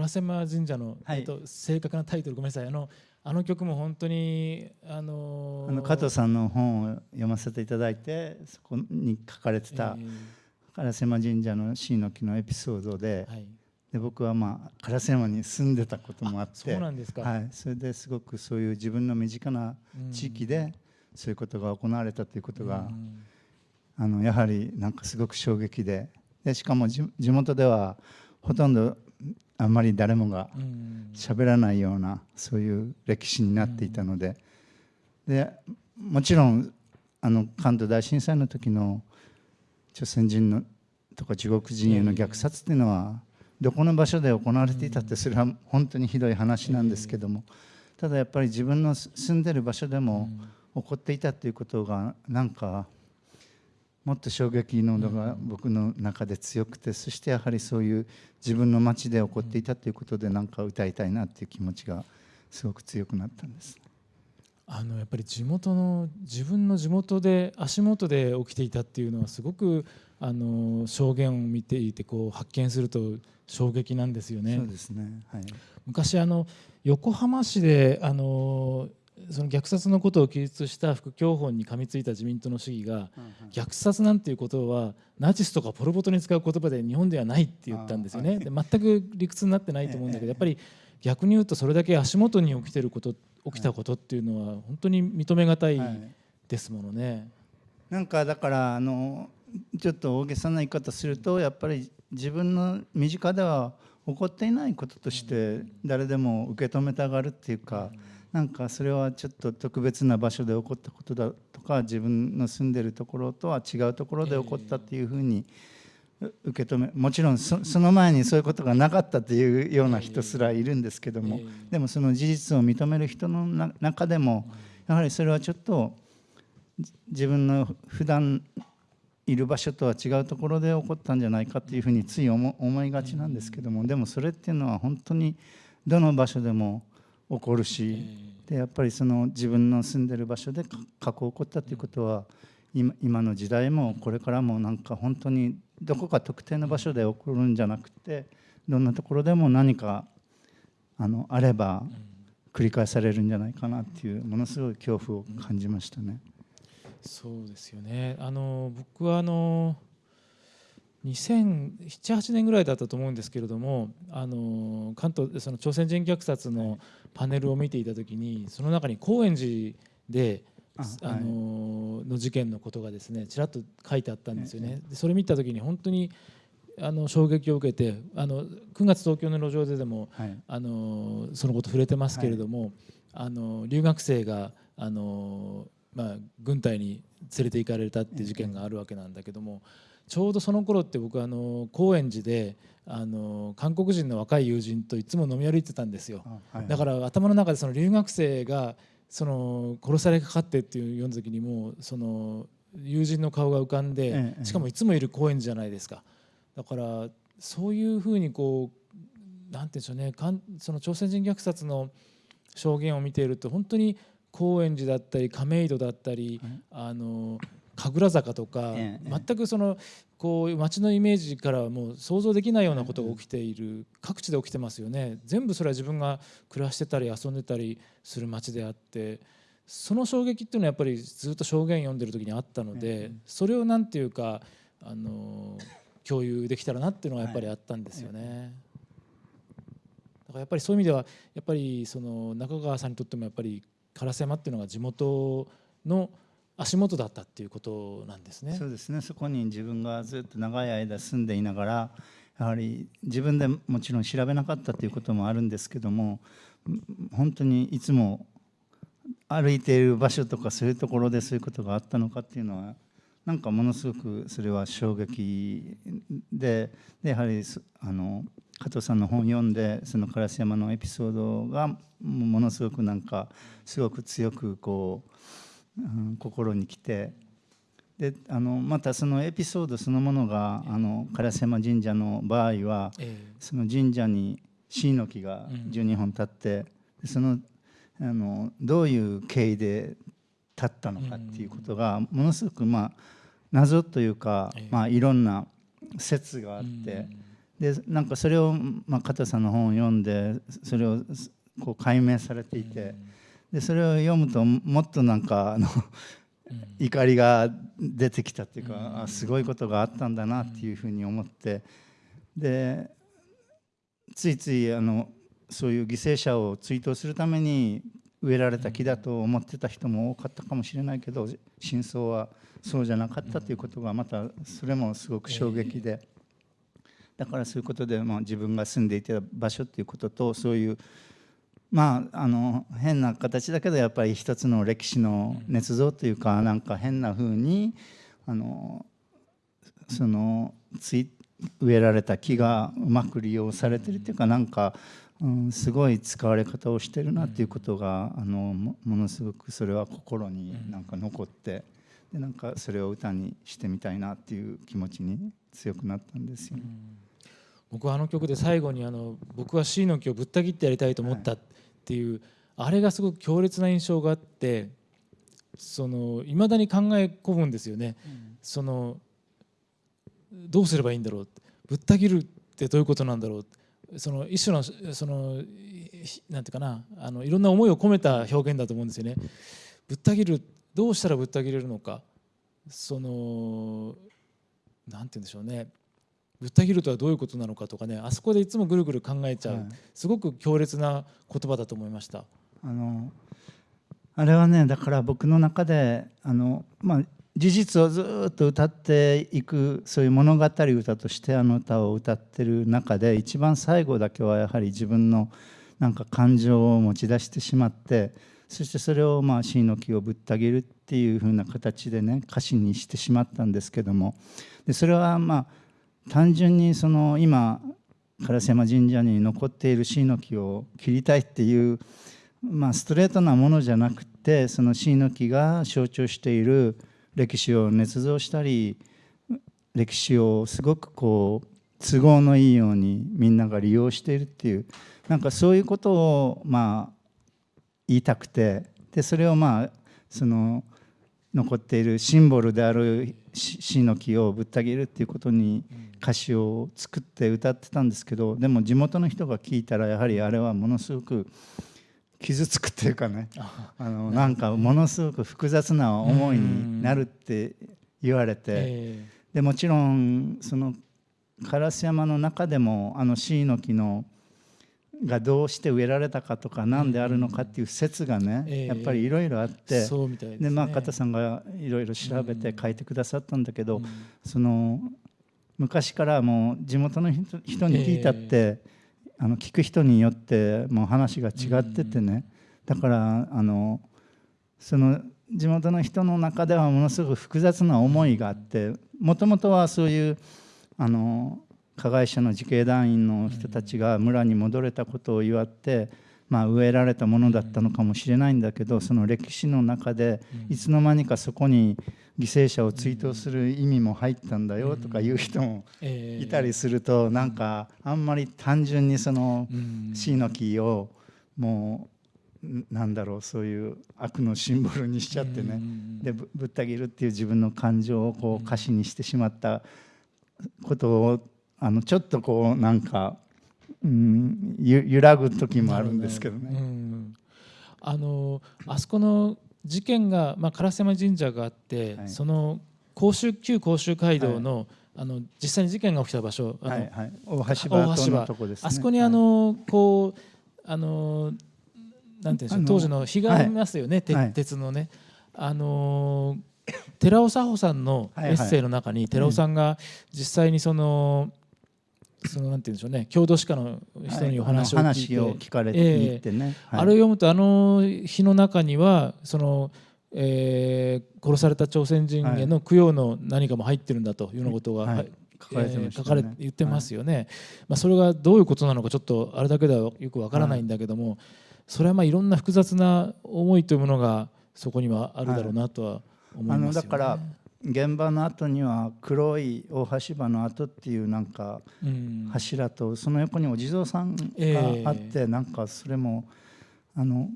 烏山神社の、はい。えっと、正確なタイトルごめんなさい。あのあの曲も本当にあのーあの加藤さんの本を読ませていただいてそこに書かれてたえ烏山神社の椎の木のエピソードでーはい、で僕はまあ烏山に住んでたこともあってそうなんですか、はい、それですごくそういう自分の身近な地域でそういうことが行われたということが、うん。あのやはりなんかすごく衝撃ででしかも地地元ではほとんどあんまり誰もがうん。喋らないようなそういう歴史になっていたので,、でもちろんあの関東大震災の時の朝鮮人のとか中国人への虐殺っていうのはどこの場所で行われていたってそれは本当にひどい話なんですけども。ただやっぱり自分の住んでる場所でも起こっていたっていうことがなんかもっと衝撃の度が僕の中で強くてそしてやはりそういう自分の町で起こっていたということでなんか歌いたいなっていう気持ちがすごく強くなったんです。あのやっぱり地元の自分の地元で足元で起きていたっていうのはすごくあの証言を見ていてこう発見すると衝撃なんですよね。そうですね。はい。昔あの横浜市であのその虐殺のことを記述した副教本に噛みついた自民党の市議が虐殺なんていうことはナチスとかポル・ポトに使う言葉で日本ではないって言ったんですよね。で全く理屈になってないと思うんだけどやっぱり逆に言うとそれだけ足元に起きてること起きたことっていうのは本当に認めがたい。ですものね。なんかだからあのちょっと大げさな言い方するとやっぱり自分の身近では起こっていないこととして誰でも受け止めたがるっていうかなんかそれはちょっと特別な場所で起こったことだとか自分の住んでるところとは違うところで起こったっていうふうにう受け止めもちろんそその前にそういうことがなかったっていうような人すらいるんですけどもええ。でもその事実を認める人のな中でもやはりそれはちょっとじ自分の普段いる場所とは違うところで起こったんじゃないかっていうふうについ思思いがちなんですけどもでもそれっていうのは本当にどの場所でも起こるしでやっぱりその自分の住んでる場所でか過去起こったっていうことは今今の時代もこれからもなんか本当にどこか特定の場所で起こるんじゃなくてどんなところでも何かあのあれば繰り返されるんじゃないかなっていうものすごい恐怖を感じましたね。そうですよね。あの僕はあの2007-8年ぐらいだったと思うんですけれどもあの関東その朝鮮人虐殺のパネルを見ていた時にその中に高円寺であのの事件のことがですねちらっと書いてあったんですよね。でそれ見た時に本当にあの衝撃を受けてあの9月東京の路上ででもはい。あのそのこと触れてますけれども、あの留学生があの、まあ、軍隊に連れて行かれたっていう事件があるわけなんだけども、ちょうどその頃って僕あの高円寺であの韓国人の若い友人といつも飲み歩いてたんですよ。あはい。だから頭の中でその留学生がその殺されかかってっていう読んだ時にもうその友人の顔が浮かんで、ええ。しかもいつもいる高円寺じゃないですか。だからそういうふうにこうなんて言うんでしょうね。かんその朝鮮人虐殺の証言を見ていると本当に高円寺だったり亀戸だったり、はい。あの神楽坂とか、ええ全くそのこう街のイメージからはもう想像できないようなことが起きている、各地で起きてますよね。全部それは自分が暮らしてたり遊んでたりする街であってその衝撃っていうのはやっぱりずっと証言読んでる時にあったので、それをなんていうかあの共有できたらなっていうのがやっぱりあったんですよね。だからやっぱりそういう意味ではやっぱりその中川さんにとってもやっぱり烏山っていうのが地元の足元だったっていうことなんですね。そうですねそこに自分がずっと長い間住んでいながらやはり自分でもちろん調べなかったということもあるんですけども本当にいつも歩いている場所とかそういうところでそういうことがあったのかっていうのはなんかものすごくそれは衝撃ででやはりあの加藤さんの本を読んでその烏山のエピソードがものすごくなんかすごく強くこう、うん心に来て。であのまたそのエピソードそのものがあの烏山神社の場合はえその神社に椎の木が12本立って、でそのあのどういう経緯で立ったのかっていうことがものすごくまあ謎というか、ええ。まあ、いろんな説があって、えでなんかそれを、まあ、加藤さんの本を読んでそれをこう解明されていてでそれを読むともっとなんかあの怒りが出てきたっていうかあすごいことがあったんだなっていうふうに思って。でついついあのそういう犠牲者を追悼するために植えられた木だと思ってた人も多かったかもしれないけど真相はそうじゃなかったということがまたそれもすごく衝撃で。だからそういうことでまあ自分が住んでいた場所っていうこととそういうまああの変な形だけどやっぱり一つの歴史の捏造というかなんか変な風にあのそのつい植えられた木がうまく利用されてるっていうかなんかうん、すごい使われ方をしてるなっていうことが、あのものすごくそれは心になんか残って、でなんかそれを歌にしてみたいなっていう気持ちに強くなったんですよ、ね、僕はあの曲で最後にあの僕は C の木をぶった切ってやりたいと思ったっていう、はい、あれがすごく強烈な印象があってその未だに考え込むんですよね。うん、そのどうすればいいんだろうぶった切るってどういうことなんだろうその一種のそのなんていうかな。あのいろんな思いを込めた表現だと思うんですよね。ぶった切るどうしたらぶった切れるのか。そのなんて言うんでしょうねぶった切るとはどういうことなのかとかねあそこでいつもぐるぐる考えちゃう、はい、すごく強烈な言葉だと思いました。あのあれはねだから僕の中であの、まあ、事実をずっと歌っていくそういう物語歌としてあの歌を歌ってる中で一番最後だけはやはり自分のなんか感情を持ち出してしまってそしてそれをまあ死の木をぶった切るっていう風な形でね歌詞にしてしまったんですけどもでそれはまあ単純にその今烏山神社に残っている椎の木を切りたいっていうまあストレートなものじゃなくてその椎の木が象徴している歴史を捏造したり歴史をすごくこう都合のいいようにみんなが利用しているっていうなんかそういうことをまあ言いたくてでそれをまあその残っているシンボルである死の木をぶった切るっていうことに歌詞を作って歌ってたんですけどでも地元の人が聞いたらやはりあれはものすごく傷つくっていうかねあのなんかものすごく複雑な思いになるって言われてでもちろんその烏山の中でもあの椎の木のがどうして植えられたかとか何であるのかっていう説がねやっぱりいろいろあってでまあ片さんがいろいろ調べて書いてくださったんだけどその昔からもう地元の人に聞いたってあの聞く人によってもう話が違っててね。だからあのその地元の人の中ではものすごく複雑な思いがあってもともとはそういうあの加害者の自警団員の人たちが村に戻れたことを祝って、まあ、植えられたものだったのかもしれないんだけどその歴史の中でいつの間にかそこに犠牲者を追悼する意味も入ったんだよとかいう人もいたりするとなんかあんまり単純にそのシの木をもうなんだろうそういう悪のシンボルにしちゃってね。でぶった切るっていう自分の感情をこう歌詞にしてしまったことをあのちょっとこうなんか、うん、揺らぐ時もあるんですけどね。あのあそこの事件が、まあ、烏山神社があって、はい、その甲州旧甲州街道のはい、あの実際に事件が起きた場所、はいはい、大橋場とこです、ね、あそこにあの、こうあのなんていうんでしょう当時の日がありますよね、鉄のね。あの寺尾佐穂さんのエッセイの中に、寺尾さんが実際にその、そのなんて言うんでしょうね。郷土史家の人にお話を聞いて、はい、聞かれててね、えーはい、あれを読むとあの日の中にはその、えー、殺された朝鮮人への供養の何かも入ってるんだというようなことが、はい。書かれて、ねえー、書かれ言ってますよね、まあ、それがどういうことなのかちょっとあれだけではよくわからないんだけども、それはまあいろんな複雑な思いというものがそこにはあるだろうなとは思いますよね。あのだから現場の後には黒い大橋場の跡っていうなんか柱とその横にお地蔵さんがあってなんかそれもあの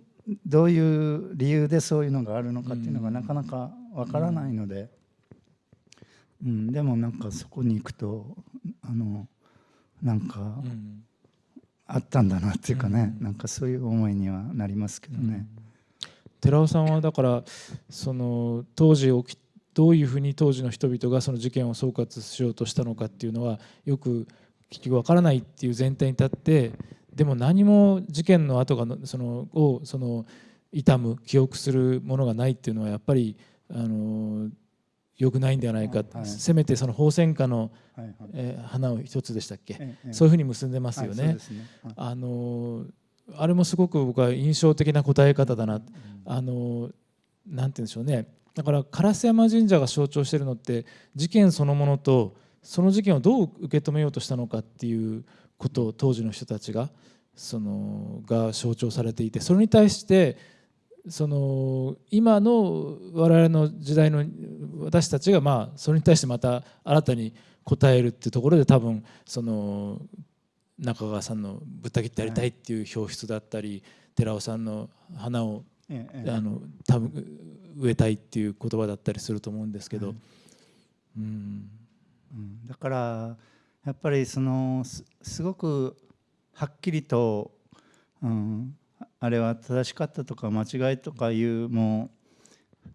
どういう理由でそういうのがあるのかっていうのがなかなかわからないので、うん、でもなんかそこに行くとあのなんかうん。あったんだなっていうかね、うん。なんかそういう思いにはなりますけどね。寺尾さんはだからその当時起きどういうふうに当時の人々がその事件を総括しようとしたのかっていうのはよく結局わからないっていう前提に立ってでも何も事件の後がのそのをその痛む記憶するものがないっていうのはやっぱりあの良くないんではないか、はいせめてその放線花の、はいはい。えー花を一つでしたっけ、ええそういうふうに結んでますよね。はいあのあれもすごく僕は印象的な答え方だな、あのなんて言うんでしょうねだから烏山神社が象徴しているのって事件そのものとその事件をどう受け止めようとしたのかっていうことを当時の人たちがそのが象徴されていてそれに対してその今の我々の時代の私たちがまあそれに対してまた新たに答えるっていうところで多分その中川さんの「ぶった切ってやりたい」っていう表出だったり寺尾さんの花をええ。ええあの多分植えたいっていう言葉だったりすると思うんですけど、はい。うん。うん。だからやっぱりそのすすごくはっきりと、うん、あれは正しかったとか間違いとかいうも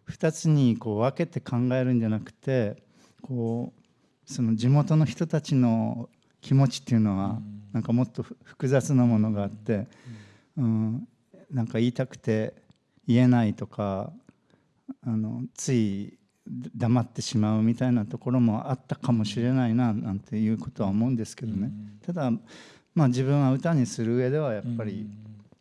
う2つにこう分けて考えるんじゃなくてこうその地元の人たちの気持ちっていうのはうん。なんかもっとふ複雑なものがあって、うん、なんか言いたくて言えないとかあのつい黙ってしまうみたいなところもあったかもしれないななんていうことは思うんですけどね、うん。ただまあ自分は歌にする上ではやっぱり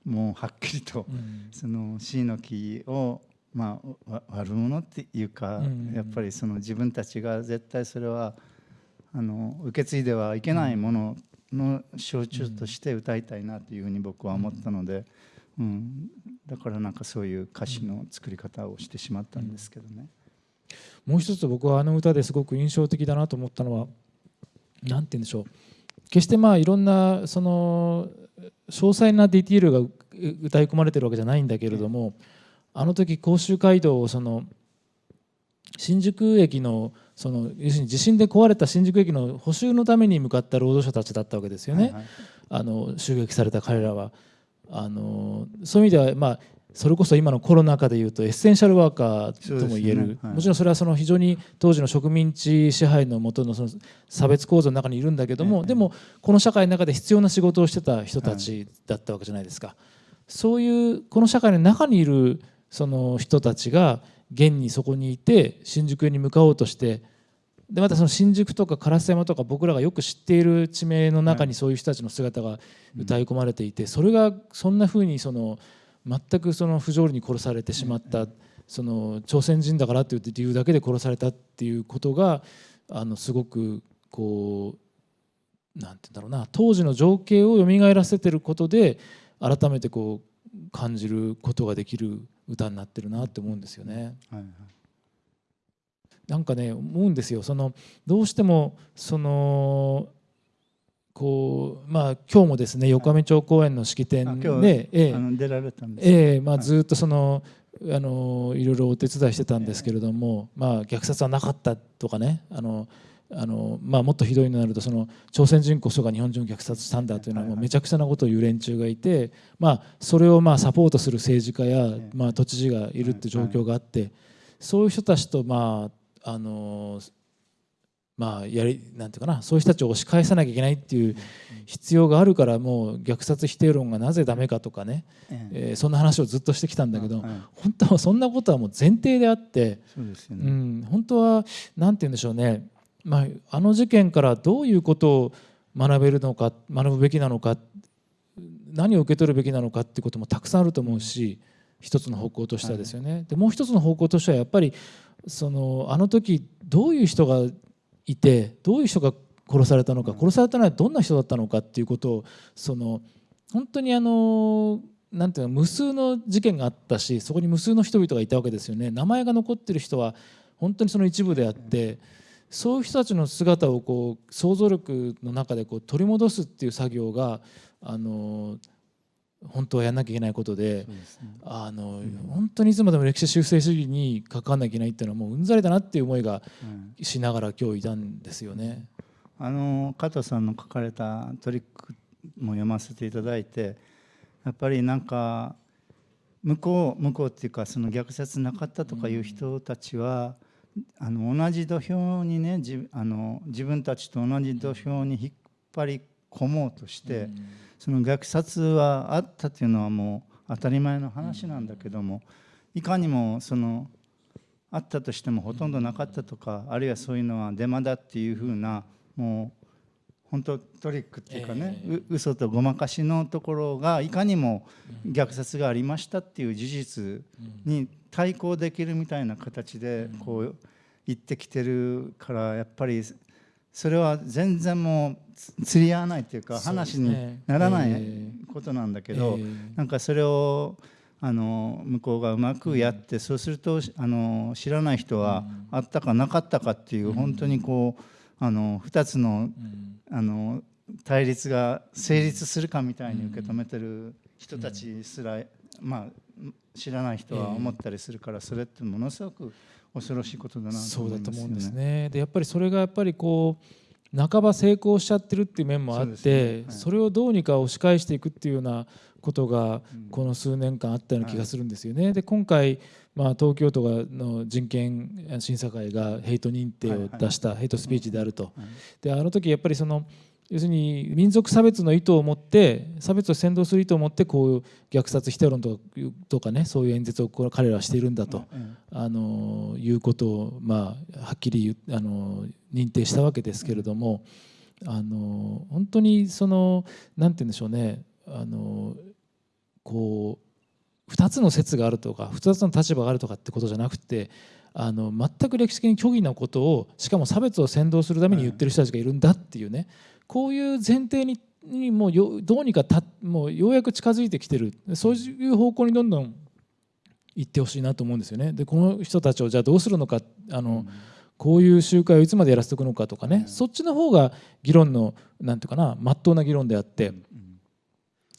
もうはっきりとうん。その椎の木をまあわ悪者っていうかうん。やっぱりその自分たちが絶対それはあの受け継いではいけないものの象徴として歌いたいなというふうに僕は思ったので、うん、だからなんかそういう歌詞の作り方をしてしまったんですけどね。もう一つ僕はあの歌ですごく印象的だなと思ったのは何て言うんでしょう。決してまあいろんなその詳細なディティールがう歌い込まれてるわけじゃないんだけれどもあの時甲州街道をその新宿駅のその要するに地震で壊れた新宿駅の補修のために向かった労働者たちだったわけですよね。はいはい。あの襲撃された彼らはあのそういう意味では、まあ、それこそ今のコロナ禍でいうとエッセンシャルワーカーとも言える、ね。はい。もちろんそれはその非常に当時の植民地支配の下のその差別構造の中にいるんだけども、ええ。でもこの社会の中で必要な仕事をしてた人たちだったわけじゃないですか。そういうこの社会の中にいるその人たちが現にそこにいて新宿に向かおうとしてでまたその新宿とか烏山とか僕らがよく知っている地名の中にそういう人たちの姿が歌い込まれていてそれがそんなふうにその全くその不条理に殺されてしまったその朝鮮人だからという理由だけで殺されたっていうことがあのすごくこうなんて言うんだろうな当時の情景を蘇らせてることで改めてこう感じることができる歌になってるなって思うんですよね。はいはいなんかね思うんですよ。そのどうしてもそのこうまあ今日もですね横上町公園の式典で、ええ。あの出られたんです。ええまあ、はい。ずっとその、あのいろいろお手伝いしてたんですけれども、まあ、虐殺はなかったとかねあのあの、まあ、もっとひどいのになるとその朝鮮人こそが日本人を虐殺したんだというのはもうめちゃくちゃなことを言う連中がいて、まあ、それをまあサポートする政治家や、えまあ、都知事がいるって状況があってそういう人たちとまああのまあやりなんていうかなそういう人たちを押し返さなきゃいけないっていう必要があるからもう虐殺否定論がなぜダメかとかね、ええ。えーそんな話をずっとしてきたんだけど、はい本当はそんなことはもう前提であって、そうですよね、うん、本当は何て言うんでしょうね、まあ、あの事件からどういうことを学べるのか学ぶべきなのか何を受け取るべきなのかっていうこともたくさんあると思うし一つの方向としてはですよね。でもう一つの方向としてはやっぱりそのあの時どういう人がいてどういう人が殺されたのか殺されたのはどんな人だったのかっていうことをその本当にあのなんていうの無数の事件があったしそこに無数の人々がいたわけですよね名前が残ってる人は本当にその一部であってそういう人たちの姿をこう想像力の中でこう取り戻すっていう作業があの本当はやんなきゃいけないことでね。あの本当にいつまでも歴史修正主義に関わらなきゃいけないっていうのはもううんざりだなっていう思いがうん。しながら今日いたんですよね。あの加藤さんの書かれたトリックも読ませていただいてやっぱりなんか向こう向こうっていうかその虐殺なかったとかいう人たちは、あの同じ土俵にね自あの自分たちと同じ土俵に引っ張り込もうとして、その虐殺はあったっていうのはもう当たり前の話なんだけどもいかにもそのあったとしてもほとんどなかったとかあるいはそういうのはデマだっていうふうなもう本当トリックっていうかね、えー、嘘とごまかしのところがいかにも虐殺がありましたっていう事実に対抗できるみたいな形でこう言ってきてるからやっぱりそれは全然もう釣り合わないっていうか話にならないことなんだけどなんかそれをあの向こうがうまくやってそうするとあの知らない人はあったかなかったかっていう本当にこうあの2つのあの対立が成立するかみたいに受け止めてる人たちすら、まあ、知らない人は思ったりするから、それってものすごく恐ろしいことだなとそうだと思うんですね。でやっぱりそれがやっぱりこう半ば成功しちゃってるっていう面もあってそれをどうにか押し返していくっていうようなことがこの数年間あったような気がするんですよね。で今回まあ、東京都の人権審査会がヘイト認定を出したヘイトスピーチであると。であの時やっぱりその要するに民族差別の意図を持って差別を扇動する意図を持ってこう虐殺否定論とかとかねそういう演説を彼らはしているんだと、あのいうことを、まあ、はっきりあの認定したわけですけれどもあの本当にそのなんて言うんでしょうねあのこう2つの説があるとか2つの立場があるとかってことじゃなくてあの全く歴史的に虚偽なことをしかも差別を扇動するために言ってる人たちがいるんだっていうね。こういう前提ににもうよどうにかたもうようやく近づいてきてる。そういう方向にどんどん行ってほしいなと思うんですよね。でこの人たちをじゃあどうするのか。あの、うん、こういう集会をいつまでやらせておくのかとかね、うん、そっちの方が議論のなんていうかなまっとうな議論であって、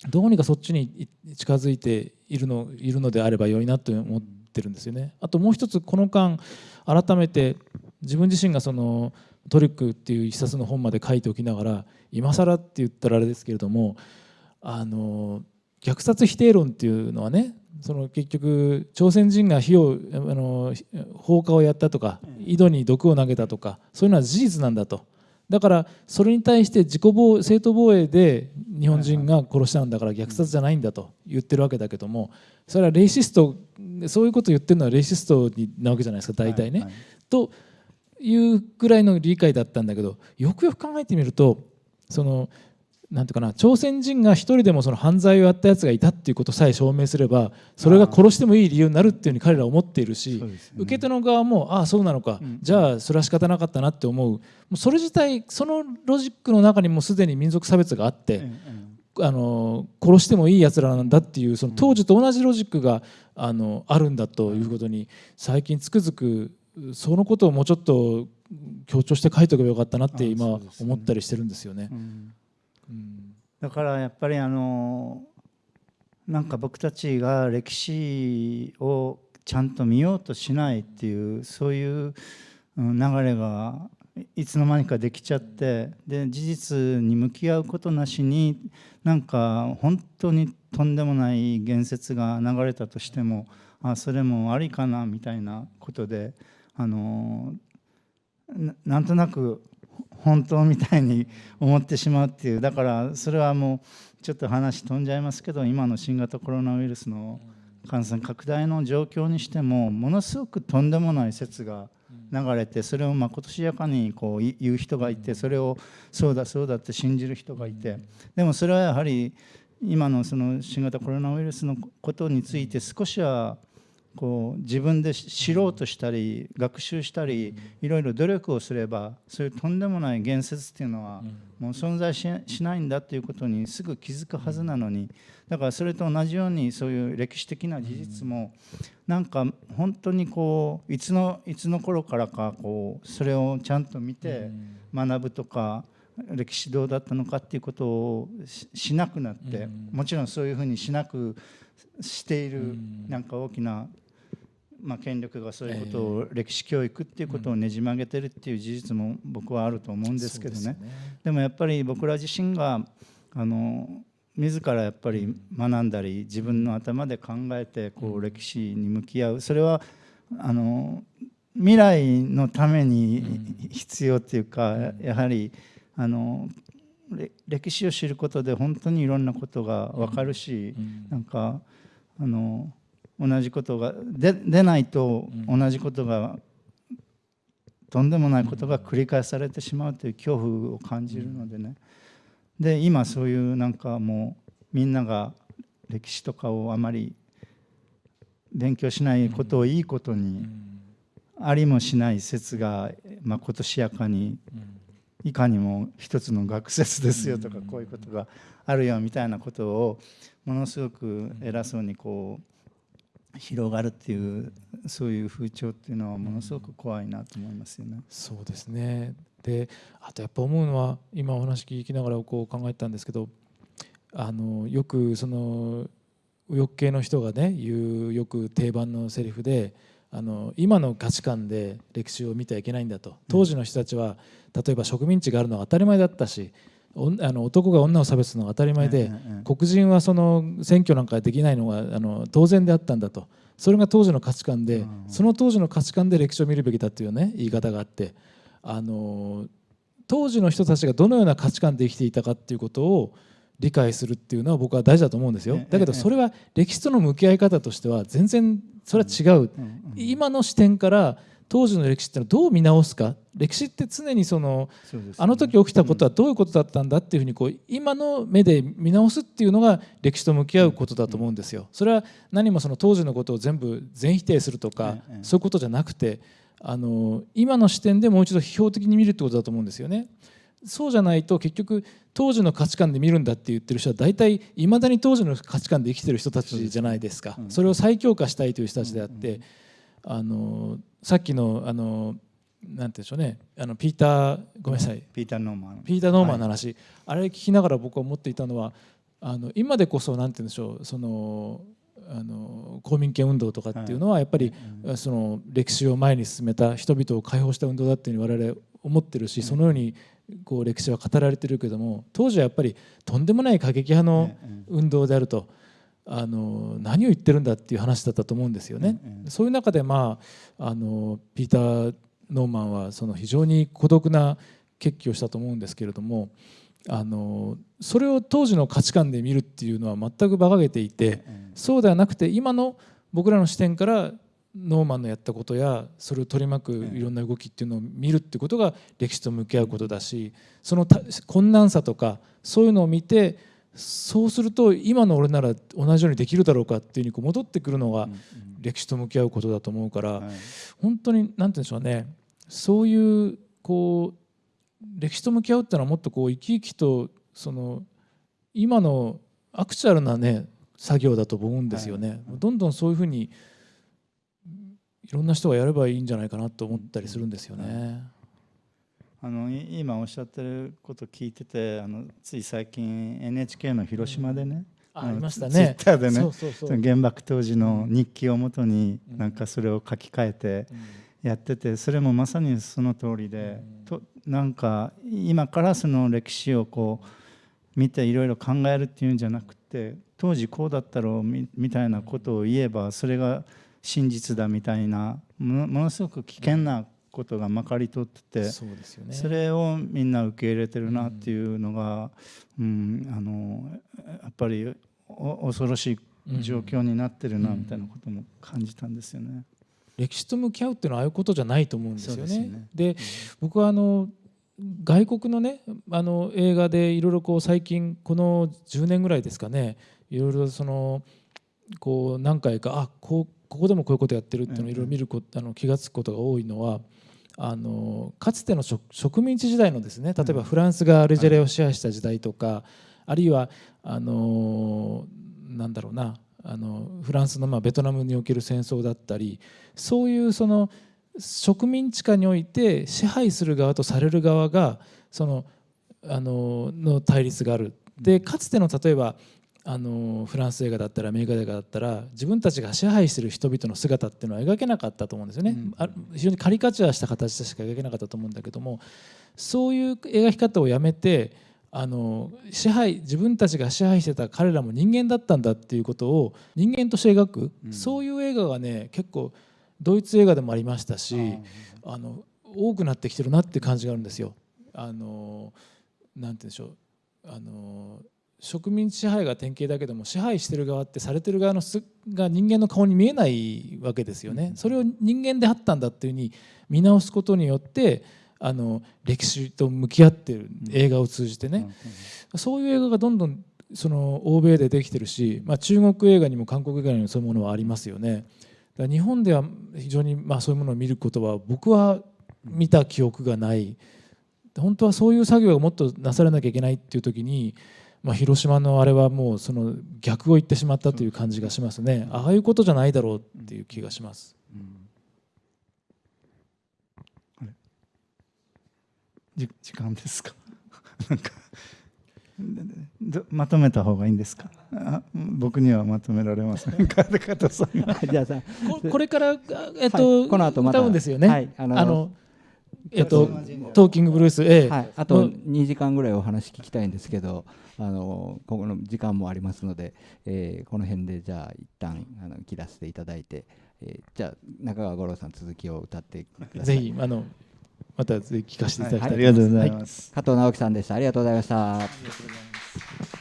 どうにかそっちに近づいているのいるのであれば良いなと思ってるんですよね。あともう一つこの間改めて自分自身がそのトリックっていう一冊の本まで書いておきながら今更って言ったらあれですけれどもあの虐殺否定論っていうのはねその結局朝鮮人が火をあの放火をやったとか井戸に毒を投げたとかそういうのは事実なんだとだからそれに対して自己防正当防衛で日本人が殺したんだから虐殺じゃないんだと言ってるわけだけどもそれはレイシストそういうことを言ってるのはレイシストなわけじゃないですか大体ね。はいはい、というぐらいの理解だったんだけどよくよく考えてみるとそのなんていうかな朝鮮人が一人でもその犯罪をやったやつがいたっていうことさえ証明すればそれが殺してもいい理由になるっていうふうに彼らは思っているし、ね、受け手の側もああそうなのか、うん、じゃあそれは仕方なかったなって思う。もうそれ自体そのロジックの中にもすでに民族差別があって、うんうん、あの殺してもいいやつらなんだっていうその当時と同じロジックがあのあるんだということに最近つくづくそのことをもうちょっと強調して書いておけばよかったなって今思ったりしてるんですよね。だからやっぱりあのなんか僕たちが歴史をちゃんと見ようとしないっていうそういう流れがいつの間にかできちゃってで事実に向き合うことなしになんか本当にとんでもない言説が流れたとしてもあそれもありかなみたいなことであのなんとなく本当みたいに思ってしまうっていうだからそれはもうちょっと話飛んじゃいますけど今の新型コロナウイルスの感染拡大の状況にしてもものすごくとんでもない説が流れてそれをまことしやかにこう言う人がいてそれをそうだそうだって信じる人がいてでもそれはやはり今のその新型コロナウイルスのことについて少しはこう自分で知ろうとしたり学習したりいろいろ努力をすればそういうとんでもない言説っていうのはもう存在しないんだっていうことにすぐ気づくはずなのにだからそれと同じようにそういう歴史的な事実もなんか本当にこういつのいつの頃からかこうそれをちゃんと見て学ぶとか歴史どうだったのかっていうことをしなくなってもちろんそういうふうにしなくしているなんか大きなまあ、権力がそういうことを、歴史教育っていうことをねじ曲げてるっていう事実も僕はあると思うんですけどね。でもやっぱり僕ら自身があの自らやっぱり学んだり自分の頭で考えてこう歴史に向き合う。それはあの未来のために必要っていうかやはりあの歴史を知ることで本当にいろんなことが分かるしなんかあの同じことがで出ないと同じことがとんでもないことが繰り返されてしまうという恐怖を感じるのでね。で今そういうなんかもうみんなが歴史とかをあまり勉強しないことをいいことにありもしない説がまことしやかにいかにも一つの学説ですよとかこういうことがあるよみたいなことをものすごく偉そうにこう広がるっていうそういう風潮っていうのはものすごく怖いなと思いますよね。そうですねであとやっぱ思うのは今お話聞きながらこう考えたんですけどあのよくその右翼系の人がね言うよく定番のセリフであの今の価値観で歴史を見てはいけないんだと当時の人たちは例えば植民地があるのは当たり前だったしあの男が女を差別するのが当たり前で、黒人はその選挙なんかできないのがあの当然であったんだと。それが当時の価値観で、その当時の価値観で歴史を見るべきだというね言い方があってあの当時の人たちがどのような価値観で生きていたかっていうことを理解するっていうのは僕は大事だと思うんですよ。だけどそれは歴史との向き合い方としては全然それは違う。今の視点から当時の歴史ってのはどう見直すか？歴史って常にそのあの時起きたことはどういうことだったんだっていうふうにこう今の目で見直すっていうのが歴史と向き合うことだと思うんですよ。それは何もその当時のことを全部全否定するとかそういうことじゃなくてあの今の視点でもう一度批評的に見るってことだと思うんですよね。そうじゃないと結局当時の価値観で見るんだって言ってる人は大体いまだに当時の価値観で生きてる人たちじゃないですか。それを再強化したいという人たちであってあのさっきのあのなんて言うんでしょうね。あのピーターごめんなさい。ピーター・ノーマン。ピーター・ノーマンの話、はい、あれ聞きながら僕は思っていたのはあの今でこそなんて言うんでしょう。そのあの公民権運動とかっていうのはやっぱり、その歴史を前に進めた人々を解放した運動だっていうふうに我々思ってるしそのようにこう歴史は語られてるけども当時はやっぱりとんでもない過激派の運動であると。あの何を言ってるんだっていう話だったと思うんですよね。そういう中で、まあ、あのピーター・ノーマンはその非常に孤独な決起をしたと思うんですけれどもあのそれを当時の価値観で見るっていうのは全く馬鹿げていてそうではなくて今の僕らの視点からノーマンのやったことやそれを取り巻くいろんな動きっていうのを見るってことが歴史と向き合うことだしその困難さとかそういうのを見てそうすると今の俺なら同じようにできるだろうかっていうふうにこう戻ってくるのが歴史と向き合うことだと思うから本当に何て言うんでしょうね。そういうこう歴史と向き合うっていうのはもっとこう生き生きとその今のアクチュアルなね作業だと思うんですよね。どんどんそういうふうにいろんな人がやればいいんじゃないかなと思ったりするんですよね。あの今おっしゃってること聞いててあのつい最近 NHK の広島でね、うん、ありましたね。ツイッターでね原爆当時の日記をもとになんかそれを書き換えてやっててそれもまさにその通りで、うん、となんか今からその歴史をこう見ていろいろ考えるっていうんじゃなくて当時こうだったろうみたいなことを言えばそれが真実だみたいなものすごく危険なことがまかり通っててそうですよ、ね、それをみんな受け入れてるなっていうのが、うん、あのやっぱり恐ろしい状況になってるなみたいなことも感じたんですよね。歴史と向き合うっていうのはああいうことじゃないと思うんですよね。で、ね、僕はあの外国のねあの映画でいろいろこう最近この10年ぐらいですかねいろいろそのこう何回かあこうここでもこういうことやってるっていうのをいろいろ見るこあの気が付くことが多いのはあのかつての植民地時代のですね例えばフランスがアルジェリアを支配した時代とかあるいはあのなんだろうなあのフランスのまあベトナムにおける戦争だったりそういうその植民地下において支配する側とされる側がそのあのの対立がある。でかつての例えばあのフランス映画だったらアメリカ映画だったら自分たちが支配してる人々の姿っていうのは描けなかったと思うんですよね、あ非常にカリカチュアした形でしか描けなかったと思うんだけどもそういう描き方をやめてあの支配自分たちが支配してた彼らも人間だったんだっていうことを人間として描く、うん、そういう映画がね結構ドイツ映画でもありましたしあの多くなってきてるなって感じがあるんですよ。あのなんて言うんでしょう。あの植民地支配が典型だけども支配してる側ってされてる側のすが人間の顔に見えないわけですよね。それを人間であったんだっていうふうに見直すことによってあの歴史と向き合ってる映画を通じてね、そういう映画がどんどんその欧米でできてるし、まあ、中国映画にも韓国映画にもそういうものはありますよね。だ日本では非常にまあそういうものを見ることは僕は見た記憶がない。本当はそういう作業がもっとなされなきゃいけないっていう時に、まあ、広島のあれはもうその逆を言ってしまったという感じがしますね。ああいうことじゃないだろうっていう気がします。うん。時間ですか？なんかまとめた方がいいんですか？僕にはまとめられませんか？加さんじゃあさこれからえっと、はい、この後また歌うんですよね、はい、あのあのえっとトーキングブルース、ええ。はい、あと2時間ぐらいお話聞きたいんですけどあのここの時間もありますので、えー、この辺でじゃあ一旦あの切らせていただいて、えー、じゃあ中川五郎さん続きを歌ってください。ぜひあのまた聞かせていただきたい、はい、ありがとうございます、加藤直樹さんでした。ありがとうございました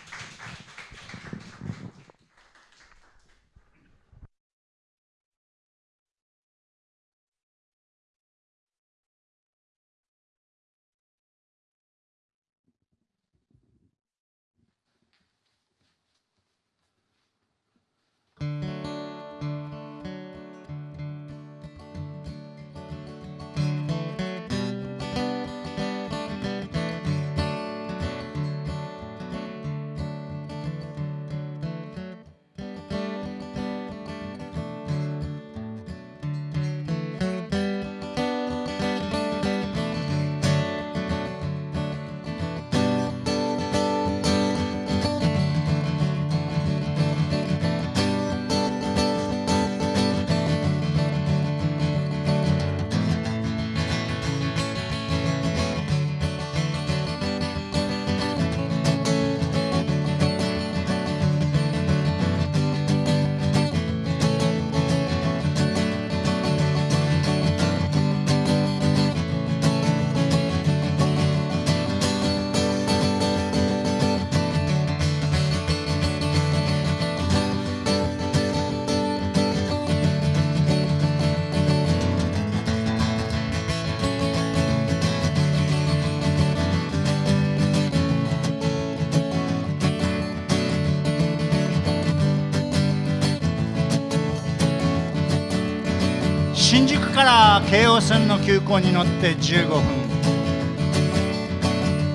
から京王線の急行に乗って15分。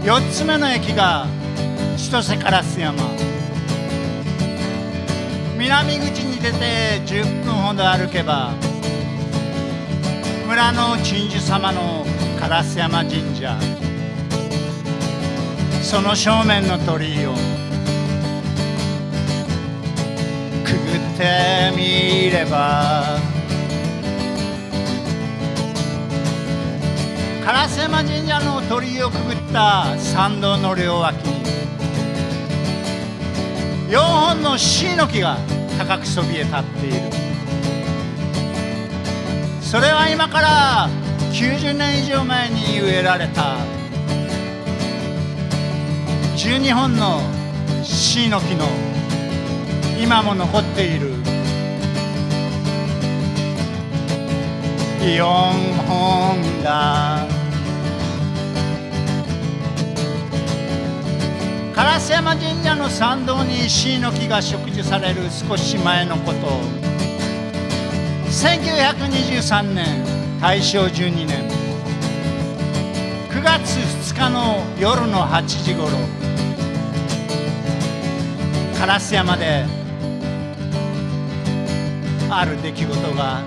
4つ目の駅が千歳烏山。南口に出て10分ほど歩けば村の鎮守様の烏山神社。その正面の鳥居をくぐってみれば烏山神社の鳥居をくぐった参道の両脇に4本の椎の木が高くそびえ立っている。それは今から90年以上前に植えられた12本の椎の木の今も残っている4本だ。烏山神社の参道に石の木が植樹される少し前のこと。1923年大正12年。9月2日の夜の8時ごろ烏山である出来事が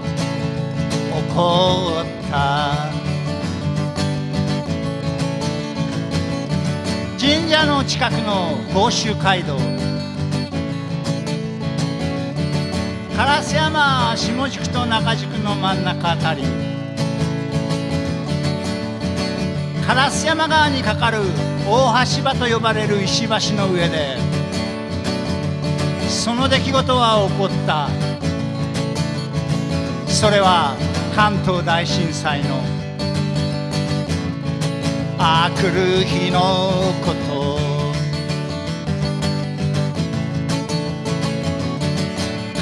起こった。神社の近くの甲州街道。烏山下宿と中宿の真ん中あたり。烏山川にかかる大橋場と呼ばれる石橋の上でその出来事は起こった。それは関東大震災のあくる日のこと。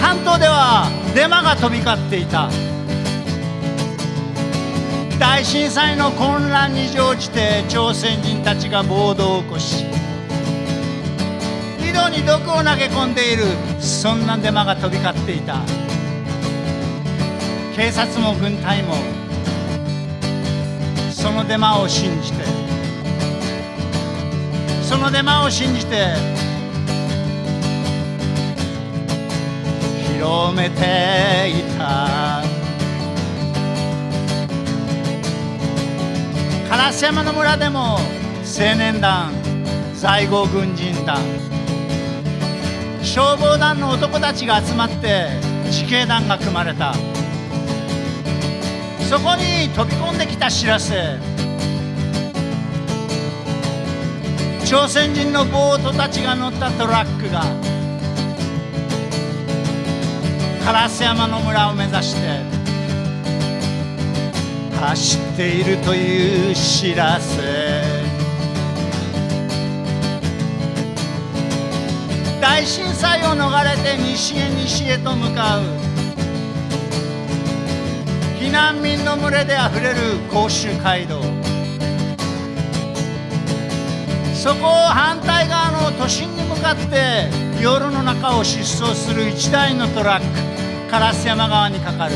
関東ではデマが飛び交っていた。大震災の混乱に乗じて朝鮮人たちが暴動を起こし井戸に毒を投げ込んでいるそんなデマが飛び交っていた。警察も軍隊もそのデマを信じて。そのデマを信じて。広めていた。烏山の村でも青年団在郷軍人団消防団の男たちが集まって自警団が組まれた。そこに飛び込んできた知らせ朝鮮人のボートたちが乗ったトラックが烏山の村を目指して走っているという知らせ大震災を逃れて西へ西へと向かう。難民の群れであふれる甲州街道。そこを反対側の都心に向かって夜の中を疾走する一台のトラック烏山川にかかる。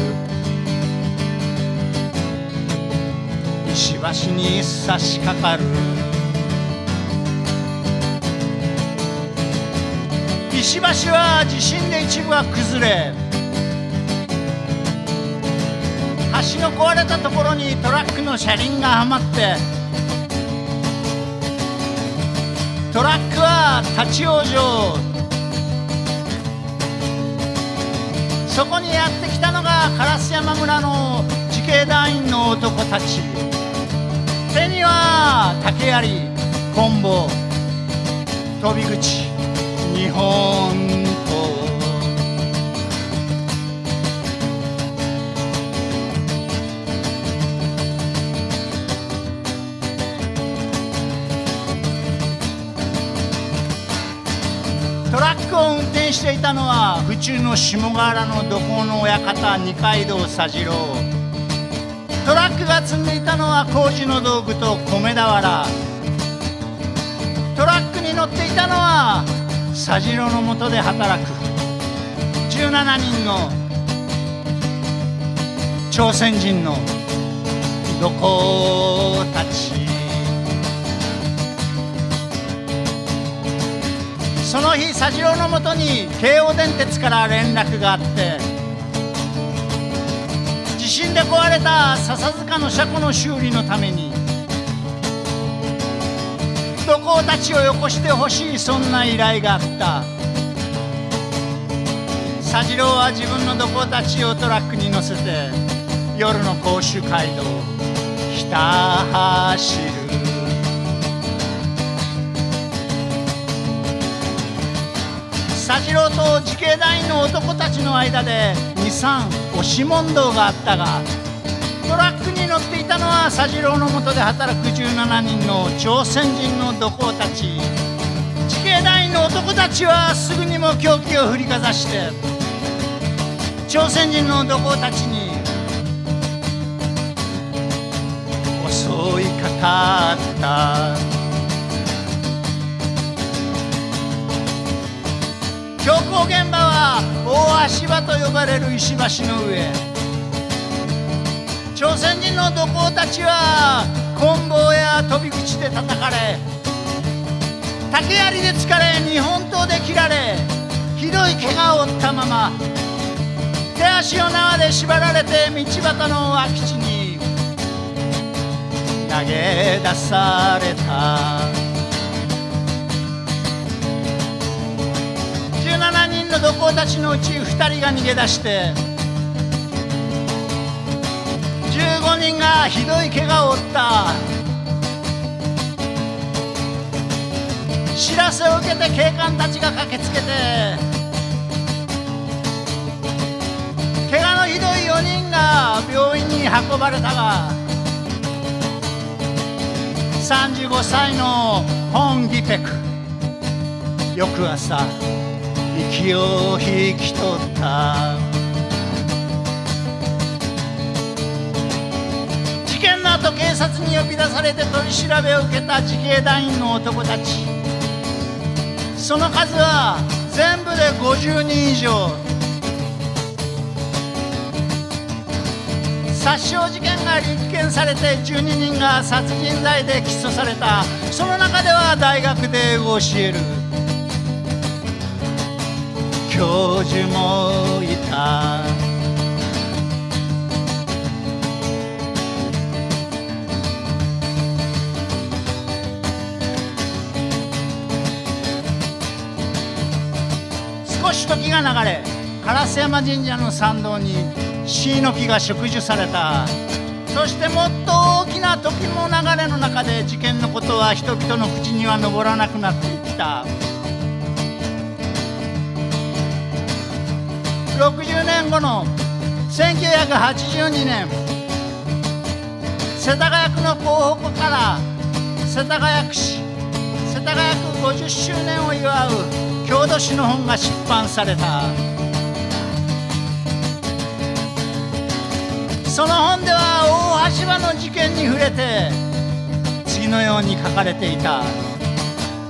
石橋に差し掛かる。石橋は地震で一部は崩れ橋の壊れたところにトラックの車輪がはまってトラックは立ち往生。そこにやってきたのが烏山村の自警団員の男たち。手には竹槍棍棒。飛び口日本していたのは府中の下河原の土工の親方二階堂佐次郎。トラックが積んでいたのは工事の道具と米俵。トラックに乗っていたのは佐次郎のもとで働く。17人の朝鮮人の土工たち。その日佐次郎のもとに京王電鉄から連絡があって地震で壊れた笹塚の車庫の修理のために土工たちをよこしてほしいそんな依頼があった。佐次郎は自分の土工たちをトラックに乗せて夜の甲州街道をひた走る。佐次郎と自警団員の男たちの間で23押し問答があったがトラックに乗っていたのは佐次郎のもとで働く17人の朝鮮人の土工たち。自警団員の男たちはすぐにも凶器を振りかざして朝鮮人の土工たちに襲いかかった。強行現場は大足場と呼ばれる石橋の上。朝鮮人の土工たちは棍棒や飛び口で叩かれ竹槍で突かれ日本刀で切られひどい怪我を負ったまま手足を縄で縛られて道端の空き地に投げ出された。の土工たちのうち2人が逃げ出して15人がひどい怪我を負った。知らせを受けて警官たちが駆けつけて怪我のひどい4人が病院に運ばれたが35歳のホン・ギペク。翌朝息を引き取った。事件の後警察に呼び出されて取り調べを受けた自警団員の男たち。その数は全部で50人以上。殺傷事件が立件されて12人が殺人罪で起訴された。その中では大学で教える。教授もいた。少し時が流れ烏山神社の参道に椎の木が植樹された。そしてもっと大きな時の流れの中で事件のことは人々の口には上らなくなっていった。60年後の1982年。世田谷区の候補から世田谷区市世田谷区50周年を祝う郷土史の本が出版された。その本では大橋場の事件に触れて次のように書かれていた。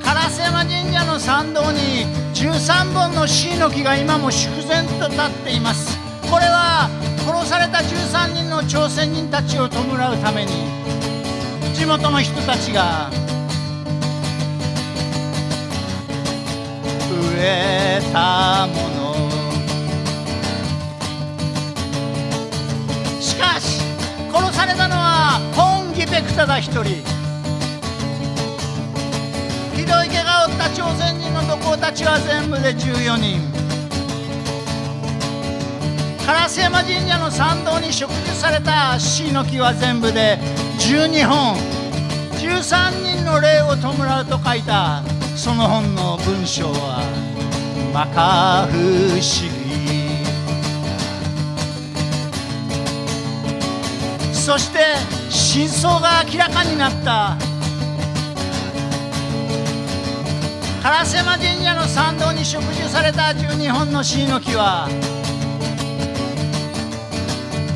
烏山神社の参道に13本の椎の木が今も粛然と立っています。これは殺された13人の朝鮮人たちを弔うために地元の人たちが植えたもの。しかし殺されたのはホン・ギペクただ一人。ひどい怪我を負った朝鮮人の土工たちは全部で14人。烏山神社の参道に植樹された椎の木は全部で12本。13人の霊を弔うと書いた。その本の文章は摩訶不思議。そして真相が明らかになった。烏山神社の参道に植樹された12本の椎の木は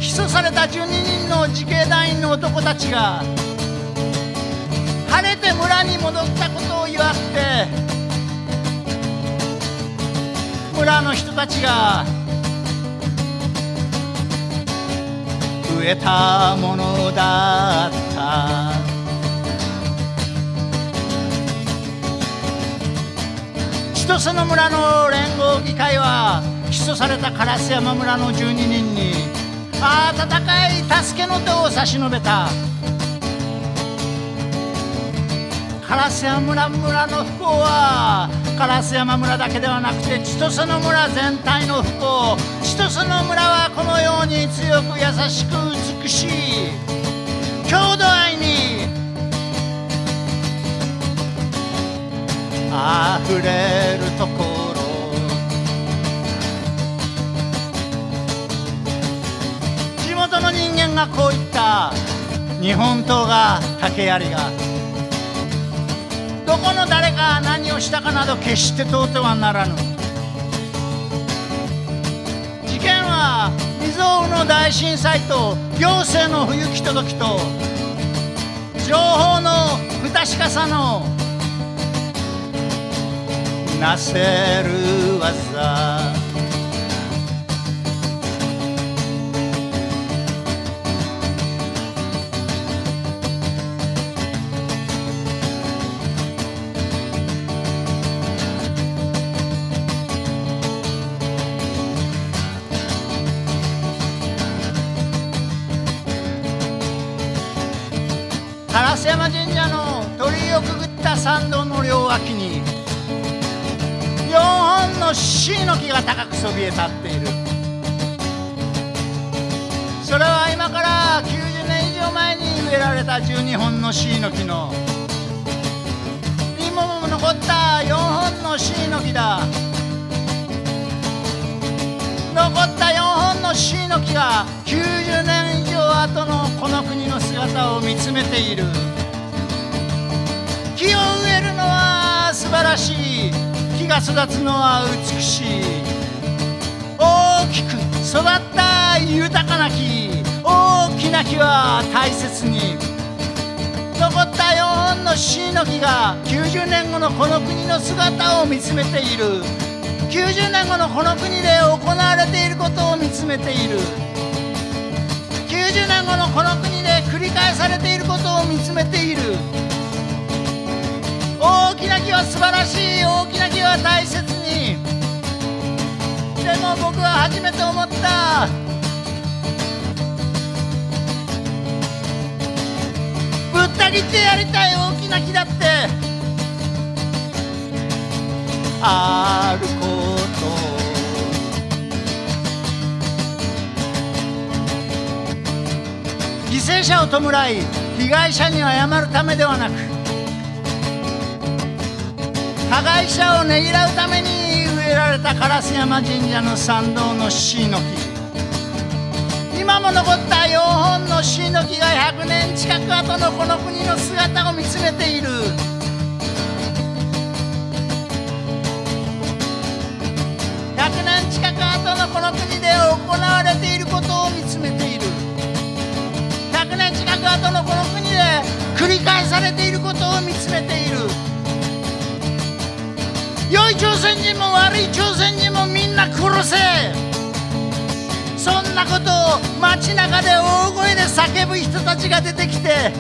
起訴された12人の自警団員の男たちが晴れて村に戻ったことを祝って村の人たちが植えたものだった。千歳の村の連合議会は起訴された烏山村の12人に温かい助けの手を差し伸べた。烏山村村の不幸は烏山村だけではなくて千歳の村全体の不幸。千歳の村はこのように強く優しく美しい。郷土愛あふれるところ。地元の人間がこう言った。日本刀が竹槍が。どこの誰が何をしたかなど決して問うてはならぬ。事件は未曾有の大震災と行政の不行き届きと情報の不確かさのなせる技。烏山神社の鳥居をくぐった参道の両脇にのシの木が高くそびえ立っている。それは今から90年以上前に植えられた12本のシの木の。今も残った4本のシの木だ。残った4本のシの木が90年以上後のこの国の姿を見つめている。木を植えるのは素晴らしい。木が育つのは美しい大きく育った豊かな木大きな木は大切に残った4本のシの木が90年後のこの国の姿を見つめている90年後のこの国で行われていることを見つめている90年後のこの国で繰り返されていることを見つめている大きな木は素晴らしい。大きな木は大切に。でも僕は初めて思った。ぶった切ってやりたい大きな木だって。あること。犠牲者を弔い被害者に謝るためではなく加害者をねぎらうために植えられた烏山神社の参道のシの木今も残った4本のシの木が100年近く後のこの国の姿を見つめている100年近く後のこの国で行われていることを見つめている。100年近く後のこの国で繰り返されていることを見つめている。良い朝鮮人も悪い朝鮮人もみんな殺せ。そんなことを街中で大声で叫ぶ人たちが出てきて。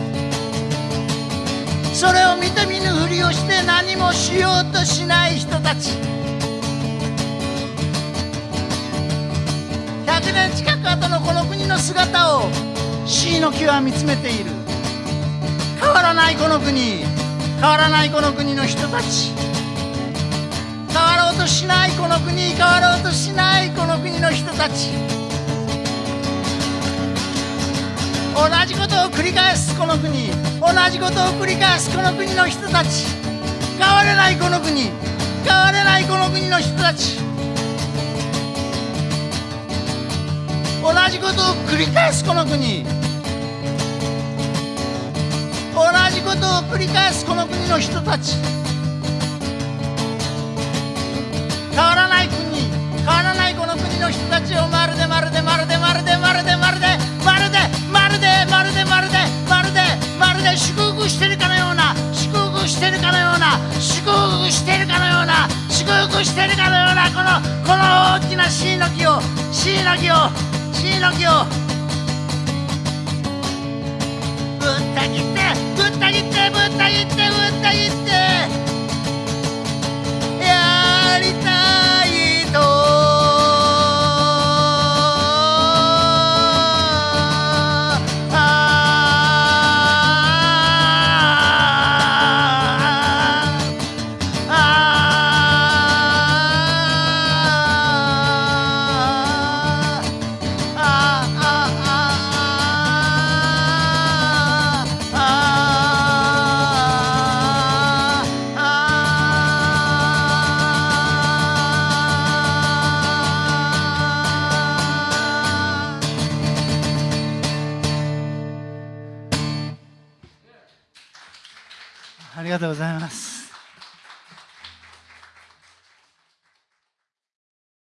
それを見て見ぬふりをして何もしようとしない人たち。100年近く後のこの国の姿をシの木は見つめている。変わらないこの国。変わらないこの国の人たち。わろうとしないこの国変わろうとしないこの国の人たち。同じことを繰り返すこの国。同じことを繰り返すこの国の人たち。変われないこの国。変われないこの国の人たち。同じことを繰り返すこの国。同じことを繰り返すこの国の人たち。変わらない国変わらないこの国の人たちをまるでまるでまるでまるでまるでまるでまるでまるでまるでまるでまるでまるで祝福してるかのような祝福してるかのような祝福してるかのような祝福してるかのようなこのこの大きなシイの木をシイの木をシイの木を。ぶった切ってぶった切ってぶった切ってぶった切って。りたいと